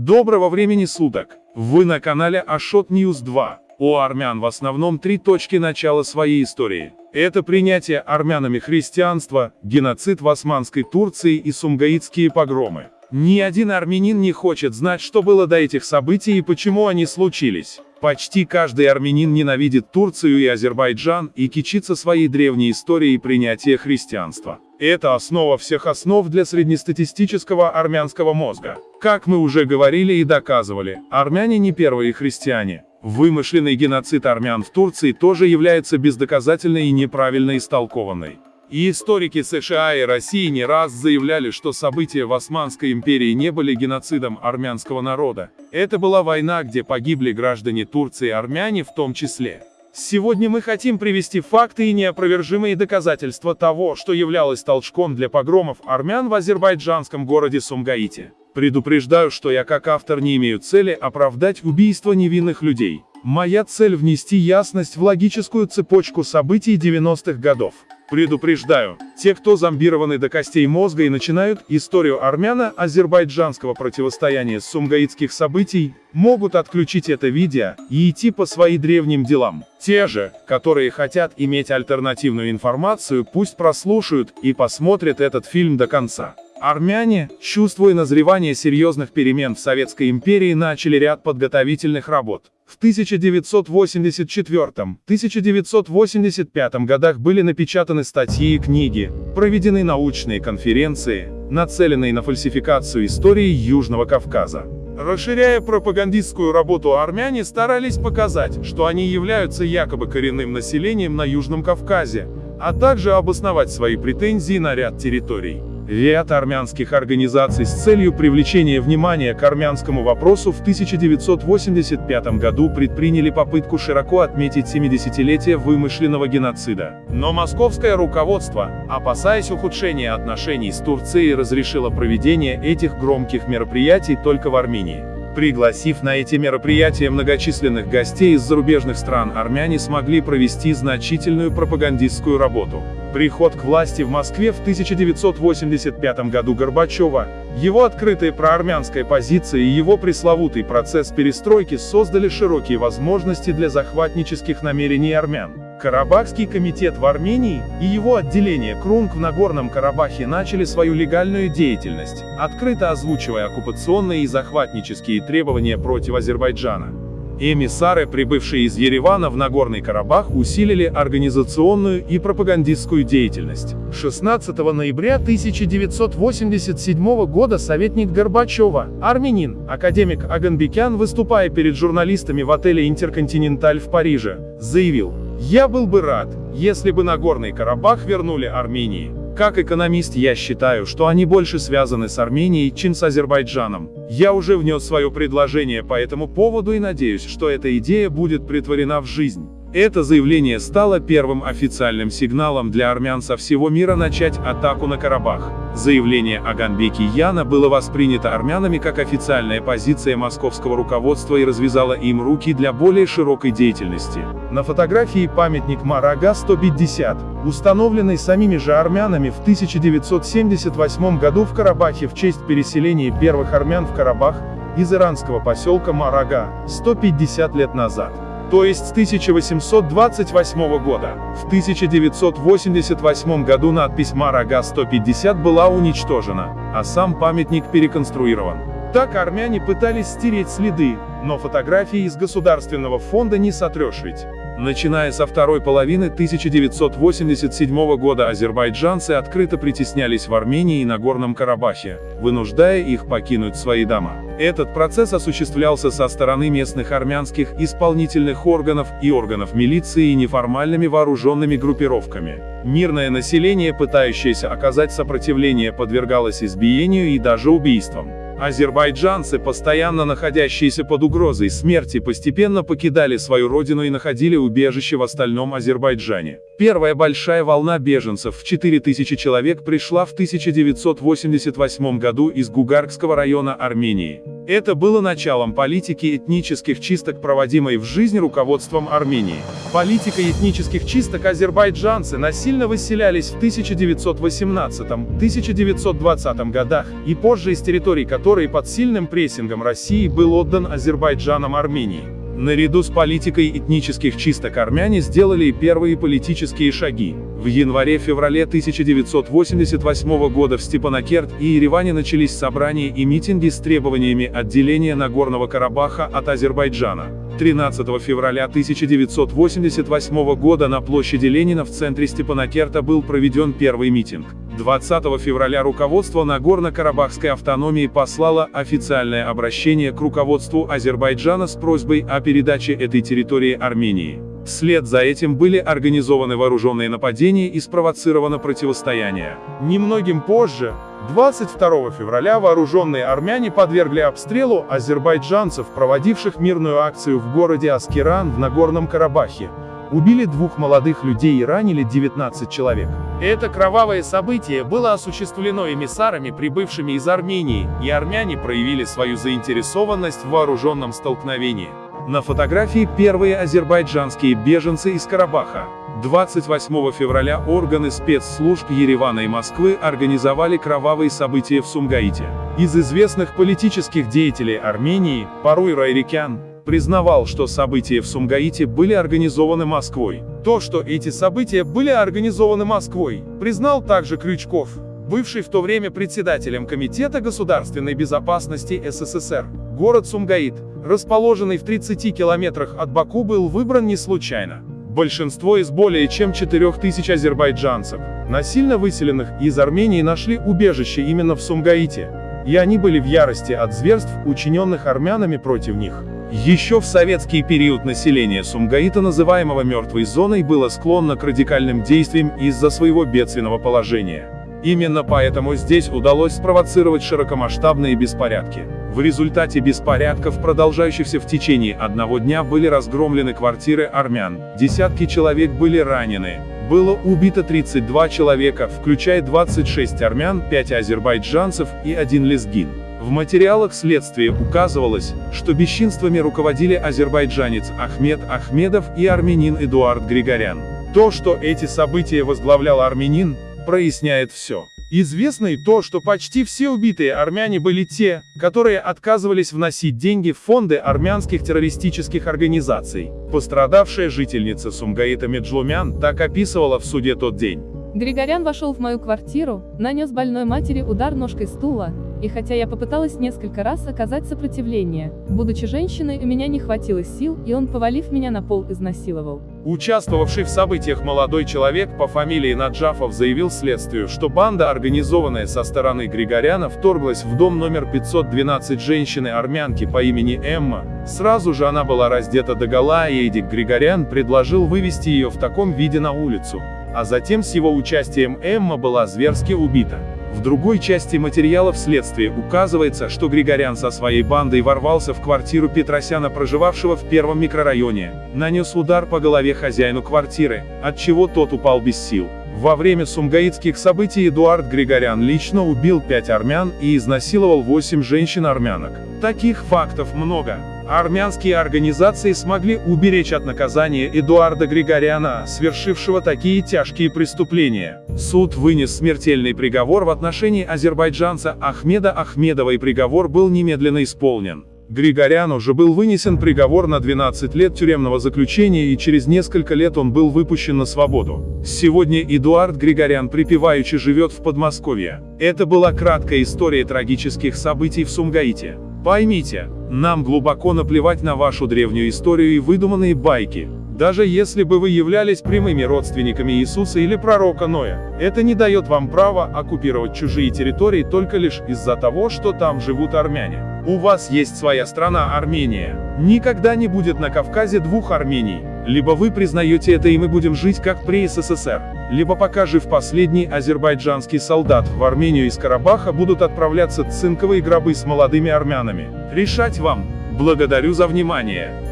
Доброго времени суток! Вы на канале Ашот News 2. У армян в основном три точки начала своей истории. Это принятие армянами христианства, геноцид в Османской Турции и сумгаитские погромы. Ни один армянин не хочет знать, что было до этих событий и почему они случились. Почти каждый армянин ненавидит Турцию и Азербайджан и кичится своей древней историей принятия христианства. Это основа всех основ для среднестатистического армянского мозга. Как мы уже говорили и доказывали, армяне не первые христиане. Вымышленный геноцид армян в Турции тоже является бездоказательной и неправильно истолкованной. И историки США и России не раз заявляли, что события в Османской империи не были геноцидом армянского народа. Это была война, где погибли граждане Турции и армяне в том числе. Сегодня мы хотим привести факты и неопровержимые доказательства того, что являлось толчком для погромов армян в азербайджанском городе Сумгаите. Предупреждаю, что я как автор не имею цели оправдать убийство невинных людей. Моя цель внести ясность в логическую цепочку событий 90-х годов. Предупреждаю, те, кто зомбированы до костей мозга и начинают историю армяно-азербайджанского противостояния сумгаитских событий, могут отключить это видео и идти по своим древним делам. Те же, которые хотят иметь альтернативную информацию, пусть прослушают и посмотрят этот фильм до конца. Армяне, чувствуя назревание серьезных перемен в Советской империи, начали ряд подготовительных работ. В 1984-1985 годах были напечатаны статьи и книги, проведены научные конференции, нацеленные на фальсификацию истории Южного Кавказа. Расширяя пропагандистскую работу, армяне старались показать, что они являются якобы коренным населением на Южном Кавказе, а также обосновать свои претензии на ряд территорий. Ряд армянских организаций с целью привлечения внимания к армянскому вопросу в 1985 году предприняли попытку широко отметить 70-летие вымышленного геноцида. Но московское руководство, опасаясь ухудшения отношений с Турцией, разрешило проведение этих громких мероприятий только в Армении. Пригласив на эти мероприятия многочисленных гостей из зарубежных стран, армяне смогли провести значительную пропагандистскую работу. Приход к власти в Москве в 1985 году Горбачева, его открытая проармянская позиция и его пресловутый процесс перестройки создали широкие возможности для захватнических намерений армян. Карабахский комитет в Армении и его отделение Крунг в Нагорном Карабахе начали свою легальную деятельность, открыто озвучивая оккупационные и захватнические требования против Азербайджана. Эмиссары, прибывшие из Еревана в Нагорный Карабах, усилили организационную и пропагандистскую деятельность. 16 ноября 1987 года советник Горбачева, армянин, академик Аганбекян, выступая перед журналистами в отеле «Интерконтиненталь» в Париже, заявил, я был бы рад, если бы Нагорный Карабах вернули Армении. Как экономист я считаю, что они больше связаны с Арменией, чем с Азербайджаном. Я уже внес свое предложение по этому поводу и надеюсь, что эта идея будет притворена в жизнь. Это заявление стало первым официальным сигналом для армян со всего мира начать атаку на Карабах. Заявление о Ганбеке Яна было воспринято армянами как официальная позиция московского руководства и развязало им руки для более широкой деятельности. На фотографии памятник Марага 150, установленный самими же армянами в 1978 году в Карабахе в честь переселения первых армян в Карабах из иранского поселка Марага 150 лет назад то есть с 1828 года. В 1988 году надпись Марага-150 была уничтожена, а сам памятник переконструирован. Так армяне пытались стереть следы, но фотографии из Государственного фонда не сотрешь ведь. Начиная со второй половины 1987 года азербайджанцы открыто притеснялись в Армении и Нагорном Карабахе, вынуждая их покинуть свои дома. Этот процесс осуществлялся со стороны местных армянских исполнительных органов и органов милиции и неформальными вооруженными группировками. Мирное население, пытающееся оказать сопротивление, подвергалось избиению и даже убийствам. Азербайджанцы, постоянно находящиеся под угрозой смерти, постепенно покидали свою родину и находили убежище в остальном Азербайджане. Первая большая волна беженцев в 4000 человек пришла в 1988 году из Гугарского района Армении. Это было началом политики этнических чисток, проводимой в жизнь руководством Армении. Политика этнических чисток азербайджанцы насильно выселялись в 1918-1920 годах, и позже из территорий которых который под сильным прессингом России был отдан Азербайджаном Армении. Наряду с политикой этнических чисток армяне сделали и первые политические шаги. В январе-феврале 1988 года в Степанакерт и Ереване начались собрания и митинги с требованиями отделения Нагорного Карабаха от Азербайджана. 13 февраля 1988 года на площади Ленина в центре Степанакерта был проведен первый митинг. 20 февраля руководство Нагорно-Карабахской автономии послало официальное обращение к руководству Азербайджана с просьбой о передаче этой территории Армении. Вслед за этим были организованы вооруженные нападения и спровоцировано противостояние. Немногим позже, 22 февраля вооруженные армяне подвергли обстрелу азербайджанцев, проводивших мирную акцию в городе Аскеран в Нагорном Карабахе, убили двух молодых людей и ранили 19 человек. Это кровавое событие было осуществлено эмиссарами, прибывшими из Армении, и армяне проявили свою заинтересованность в вооруженном столкновении. На фотографии первые азербайджанские беженцы из Карабаха. 28 февраля органы спецслужб Еревана и Москвы организовали кровавые события в Сумгаите. Из известных политических деятелей Армении, Паруй Райрикян, признавал, что события в Сумгаите были организованы Москвой. То, что эти события были организованы Москвой, признал также Крючков, бывший в то время председателем Комитета государственной безопасности СССР. Город Сумгаит, расположенный в 30 километрах от Баку, был выбран не случайно. Большинство из более чем 4000 азербайджанцев, насильно выселенных из Армении нашли убежище именно в Сумгаите, и они были в ярости от зверств, учиненных армянами против них. Еще в советский период население Сумгаита, называемого мертвой зоной, было склонно к радикальным действиям из-за своего бедственного положения. Именно поэтому здесь удалось спровоцировать широкомасштабные беспорядки. В результате беспорядков, продолжающихся в течение одного дня, были разгромлены квартиры армян, десятки человек были ранены, было убито 32 человека, включая 26 армян, 5 азербайджанцев и 1 лезгин. В материалах следствия указывалось, что бесчинствами руководили азербайджанец Ахмед Ахмедов и армянин Эдуард Григорян. То, что эти события возглавлял армянин, проясняет все. Известно и то, что почти все убитые армяне были те, которые отказывались вносить деньги в фонды армянских террористических организаций. Пострадавшая жительница Сумгаита Меджлумян так описывала в суде тот день. Григорян вошел в мою квартиру, нанес больной матери удар ножкой стула, и хотя я попыталась несколько раз оказать сопротивление, будучи женщиной, у меня не хватило сил, и он, повалив меня на пол, изнасиловал. Участвовавший в событиях молодой человек по фамилии Наджафов заявил следствию, что банда, организованная со стороны Григоряна, вторглась в дом номер 512 женщины-армянки по имени Эмма. Сразу же она была раздета догола, и Эдик Григорян предложил вывести ее в таком виде на улицу. А затем с его участием Эмма была зверски убита. В другой части материалов следствия указывается, что Григорян со своей бандой ворвался в квартиру Петросяна, проживавшего в первом микрорайоне, нанес удар по голове хозяину квартиры, от чего тот упал без сил. Во время сумгаитских событий Эдуард Григорян лично убил пять армян и изнасиловал восемь женщин-армянок. Таких фактов много. Армянские организации смогли уберечь от наказания Эдуарда Григоряна, совершившего такие тяжкие преступления. Суд вынес смертельный приговор в отношении азербайджанца Ахмеда Ахмедова и приговор был немедленно исполнен. Григоряну же был вынесен приговор на 12 лет тюремного заключения и через несколько лет он был выпущен на свободу. Сегодня Эдуард Григорян припеваючи живет в Подмосковье. Это была краткая история трагических событий в Сумгаите. Поймите, нам глубоко наплевать на вашу древнюю историю и выдуманные байки. Даже если бы вы являлись прямыми родственниками Иисуса или пророка Ноя, это не дает вам права оккупировать чужие территории только лишь из-за того, что там живут армяне. У вас есть своя страна Армения. Никогда не будет на Кавказе двух Армений. Либо вы признаете это и мы будем жить как при СССР, либо пока жив последний азербайджанский солдат, в Армению из Карабаха будут отправляться цинковые гробы с молодыми армянами. Решать вам. Благодарю за внимание.